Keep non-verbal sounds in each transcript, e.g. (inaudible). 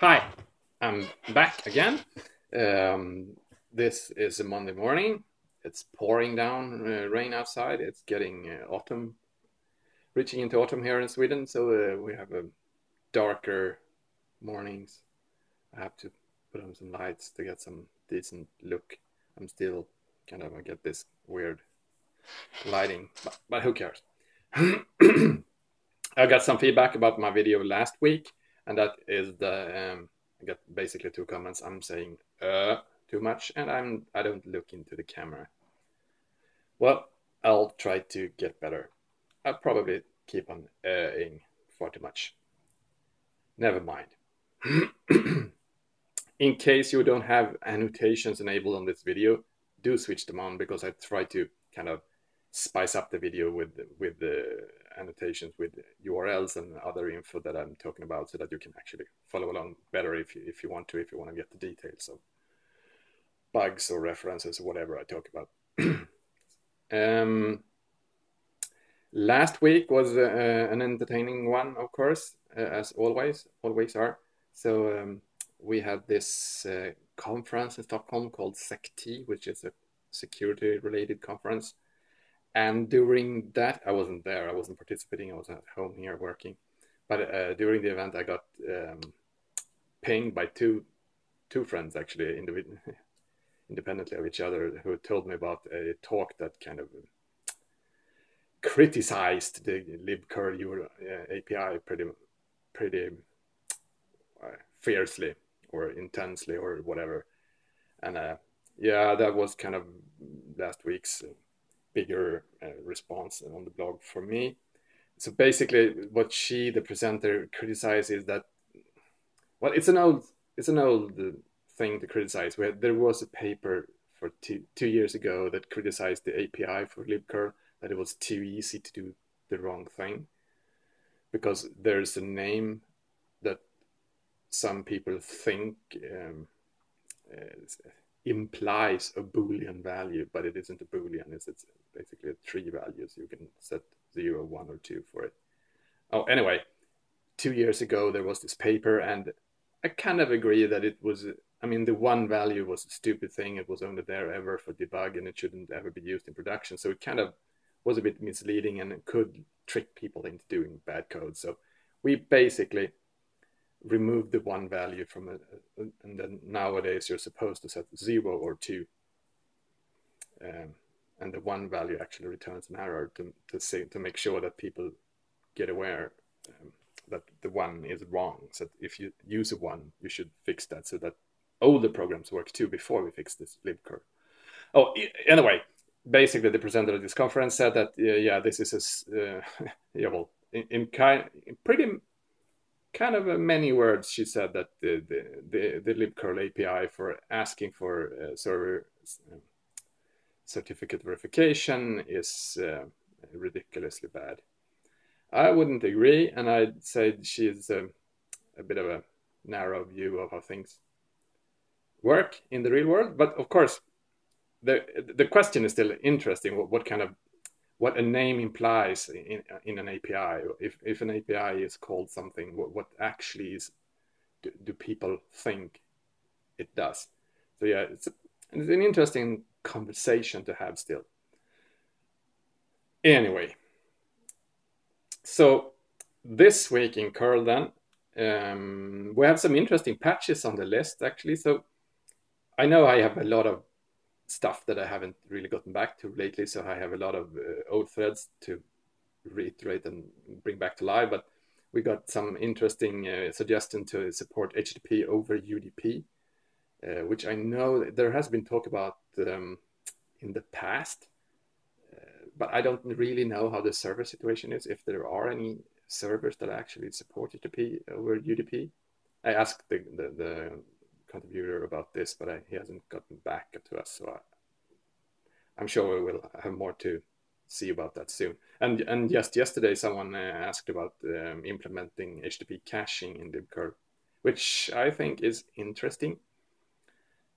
Hi, I'm back again. Um, this is a Monday morning. It's pouring down uh, rain outside. It's getting uh, autumn, reaching into autumn here in Sweden. So uh, we have a darker mornings. I have to put on some lights to get some decent look. I'm still kind of I get this weird lighting, but, but who cares? (clears throat) I got some feedback about my video last week, and that is the um, I got basically two comments. I'm saying uh too much, and I'm I don't look into the camera. Well, I'll try to get better. I'll probably keep on uh-ing far too much. Never mind. (clears throat) In case you don't have annotations enabled on this video, do switch them on because I try to kind of spice up the video with with the annotations with URLs and other info that I'm talking about so that you can actually follow along better if you, if you want to, if you want to get the details of bugs or references or whatever I talk about. (clears throat) um, last week was uh, an entertaining one, of course, uh, as always, always are. So um, we had this uh, conference in Stockholm called SEC-T, which is a security related conference and during that, I wasn't there. I wasn't participating. I was at home here working. But uh, during the event, I got um, pinged by two two friends actually (laughs) independently of each other who told me about a talk that kind of criticized the libcurl uh, API pretty pretty uh, fiercely or intensely or whatever. And uh, yeah, that was kind of last week's bigger uh, response on the blog for me. So basically, what she, the presenter, criticizes is that, well, it's an old, it's an old thing to criticize. Where there was a paper for two, two years ago that criticized the API for libcurl that it was too easy to do the wrong thing because there's a name that some people think um, implies a boolean value, but it isn't a boolean. It's, it's basically three values. You can set zero, one, or two for it. Oh, anyway, two years ago there was this paper, and I kind of agree that it was. I mean, the one value was a stupid thing. It was only there ever for debug, and it shouldn't ever be used in production. So it kind of was a bit misleading, and it could trick people into doing bad code. So we basically remove the one value from it, and then nowadays you're supposed to set zero or two. Um, and the one value actually returns an error to, to say to make sure that people get aware um, that the one is wrong. So if you use a one, you should fix that so that older programs work too before we fix this libcurl. Oh, anyway, basically the presenter at this conference said that uh, yeah, this is a, uh, (laughs) yeah, well, in, in kind, in pretty kind of many words, she said that the the the, the libcurl API for asking for uh, server um, certificate verification is uh, ridiculously bad. I wouldn't agree, and I'd say she is a, a, bit of a narrow view of how things work in the real world. But of course, the the question is still interesting. What, what kind of what a name implies in, in an API. If, if an API is called something, what, what actually is do, do, people think it does? So yeah, it's, a, it's an interesting conversation to have still. Anyway, so this week in curl then, um, we have some interesting patches on the list actually. So I know I have a lot of stuff that I haven't really gotten back to lately, so I have a lot of uh, old threads to reiterate and bring back to life. But we got some interesting uh, suggestion to support HTTP over UDP, uh, which I know there has been talk about um, in the past, uh, but I don't really know how the server situation is, if there are any servers that actually support HTTP over UDP. I asked the, the, the contributor about this, but I, he hasn't gotten back to us, so I, am sure we will have more to see about that soon. And and just yesterday, someone uh, asked about um, implementing HTTP caching in libcurl, which I think is interesting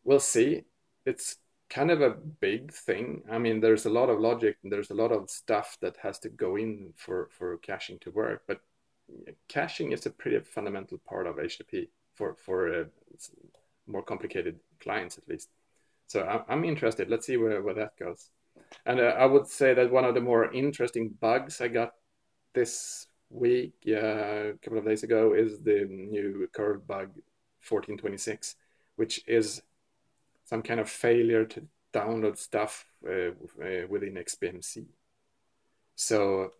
we'll see. It's kind of a big thing. I mean, there's a lot of logic and there's a lot of stuff that has to go in for, for caching to work, but caching is a pretty fundamental part of HTTP for for uh, more complicated clients at least. So I'm, interested. Let's see where, where that goes. And uh, I would say that one of the more interesting bugs I got this week, yeah, a couple of days ago, is the new curl bug 1426, which is some kind of failure to download stuff uh, uh within XBMC. So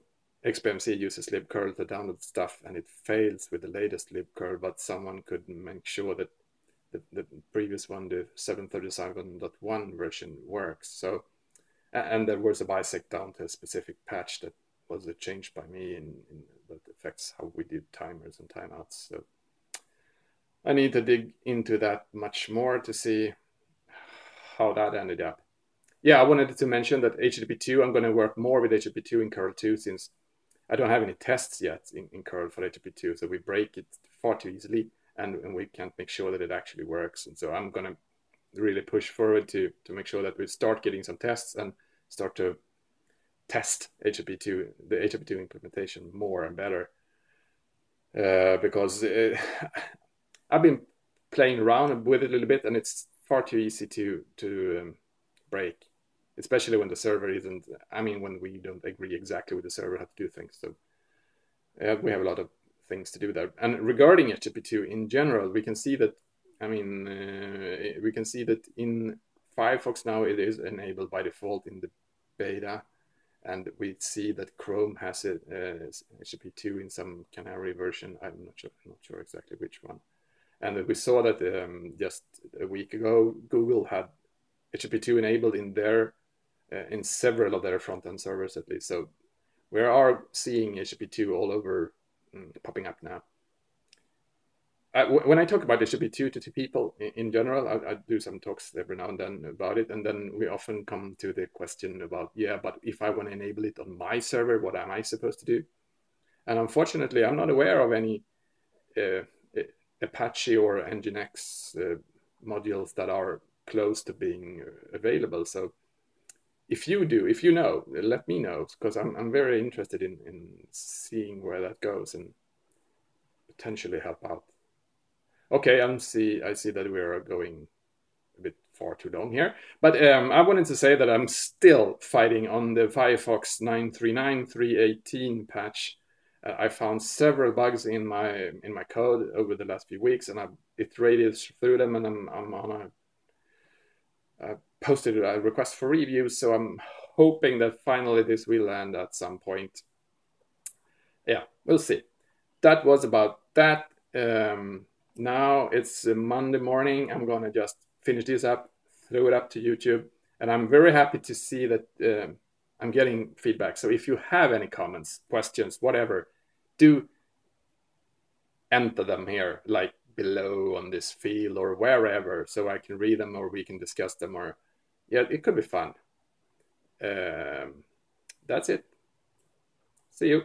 XBMC uses libcurl to download stuff and it fails with the latest libcurl, but someone could make sure that the, the previous one, the 737.1 version works. So, and there was a bisect down to a specific patch that was changed by me that affects how we do timers and timeouts. So I need to dig into that much more to see how that ended up. Yeah, I wanted to mention that HTTP2, I'm going to work more with HTTP2 in curl 2 since I don't have any tests yet in, in curl for HTTP2. So we break it far too easily and, and we can't make sure that it actually works. And so I'm going to really push forward to, to make sure that we start getting some tests and start to test HTTP2, the HTTP2 implementation more and better. Uh, because it, (laughs) I've been playing around with it a little bit and it's far too easy to, to um, break, especially when the server isn't, I mean, when we don't agree exactly with the server how to do things. So uh, we have a lot of things to do there. And regarding HTTP2 in general, we can see that, I mean, uh, we can see that in Firefox now it is enabled by default in the beta. And we see that Chrome has it uh, HTTP2 in some Canary version. I'm not sure, not sure exactly which one. And we saw that um, just a week ago, Google had HTTP2 enabled in their uh, in several of their front end servers at least. So we are seeing HTTP2 all over popping up now. Uh, when I talk about HTTP2 to, to people in, in general, I, I, do some talks every now and then about it, and then we often come to the question about, yeah, but if I want to enable it on my server, what am I supposed to do? And unfortunately, I'm not aware of any uh, Apache or Nginx uh, modules that are close to being uh, available. So if you do, if you know, let me know because I'm, I'm very interested in, in seeing where that goes and potentially help out. Okay, I'm see I see that we are going a bit far too long here, but um, I wanted to say that I'm still fighting on the Firefox 939 318 patch uh, I found several bugs in my in my code over the last few weeks, and I've iterated through them, and I'm, I'm on a I posted a request for reviews. So I'm hoping that finally this will land at some point. Yeah, we'll see. That was about that. Um, now it's Monday morning. I'm gonna just finish this up, throw it up to YouTube, and I'm very happy to see that. Uh, I'm getting feedback. So if you have any comments, questions, whatever, do enter them here, like below on this field or wherever, so I can read them or we can discuss them. Or yeah, it could be fun. Um, that's it. See you.